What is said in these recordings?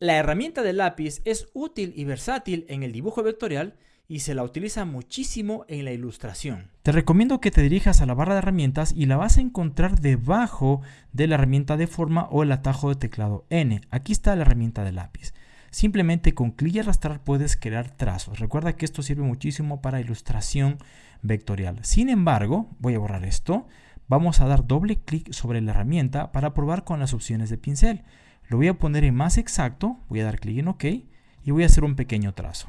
La herramienta de lápiz es útil y versátil en el dibujo vectorial y se la utiliza muchísimo en la ilustración. Te recomiendo que te dirijas a la barra de herramientas y la vas a encontrar debajo de la herramienta de forma o el atajo de teclado N. Aquí está la herramienta de lápiz. Simplemente con clic y arrastrar puedes crear trazos. Recuerda que esto sirve muchísimo para ilustración vectorial. Sin embargo, voy a borrar esto. Vamos a dar doble clic sobre la herramienta para probar con las opciones de pincel. Lo voy a poner en más exacto, voy a dar clic en OK y voy a hacer un pequeño trazo.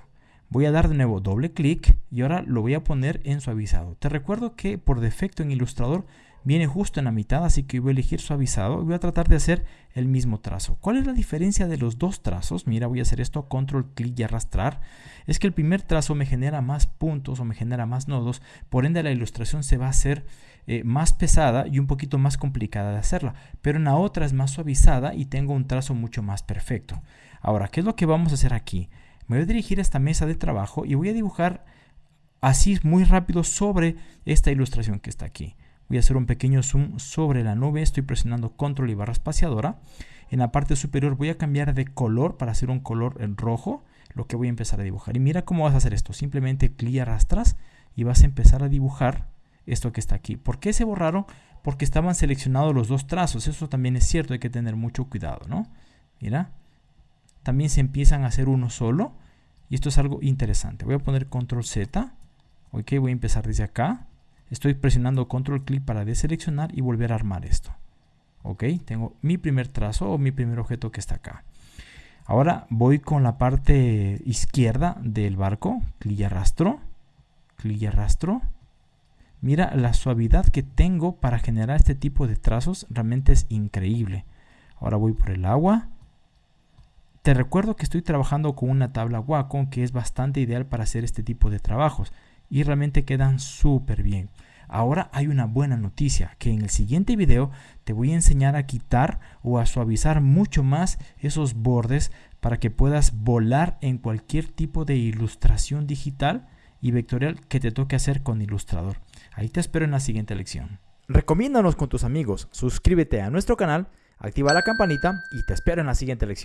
Voy a dar de nuevo doble clic y ahora lo voy a poner en suavizado. Te recuerdo que por defecto en Illustrator viene justo en la mitad, así que voy a elegir suavizado y voy a tratar de hacer el mismo trazo. ¿Cuál es la diferencia de los dos trazos? Mira, voy a hacer esto, control, clic y arrastrar. Es que el primer trazo me genera más puntos o me genera más nodos, por ende la ilustración se va a hacer eh, más pesada y un poquito más complicada de hacerla, pero en la otra es más suavizada y tengo un trazo mucho más perfecto. Ahora, ¿qué es lo que vamos a hacer aquí? Me voy a dirigir a esta mesa de trabajo y voy a dibujar así muy rápido sobre esta ilustración que está aquí. Voy a hacer un pequeño zoom sobre la nube, estoy presionando control y barra espaciadora. En la parte superior voy a cambiar de color para hacer un color en rojo, lo que voy a empezar a dibujar. Y mira cómo vas a hacer esto, simplemente clic arrastras y vas a empezar a dibujar esto que está aquí. ¿Por qué se borraron? Porque estaban seleccionados los dos trazos, eso también es cierto, hay que tener mucho cuidado, ¿no? Mira, también se empiezan a hacer uno solo y esto es algo interesante. Voy a poner control Z, ok, voy a empezar desde acá estoy presionando control clic para deseleccionar y volver a armar esto. Ok, tengo mi primer trazo o mi primer objeto que está acá. Ahora voy con la parte izquierda del barco, clic y arrastro, clic y arrastro. Mira la suavidad que tengo para generar este tipo de trazos, realmente es increíble. Ahora voy por el agua. Te recuerdo que estoy trabajando con una tabla Wacom que es bastante ideal para hacer este tipo de trabajos y realmente quedan súper bien. Ahora hay una buena noticia, que en el siguiente video te voy a enseñar a quitar o a suavizar mucho más esos bordes para que puedas volar en cualquier tipo de ilustración digital y vectorial que te toque hacer con Illustrator. Ahí te espero en la siguiente lección. Recomiéndanos con tus amigos, suscríbete a nuestro canal, activa la campanita y te espero en la siguiente lección.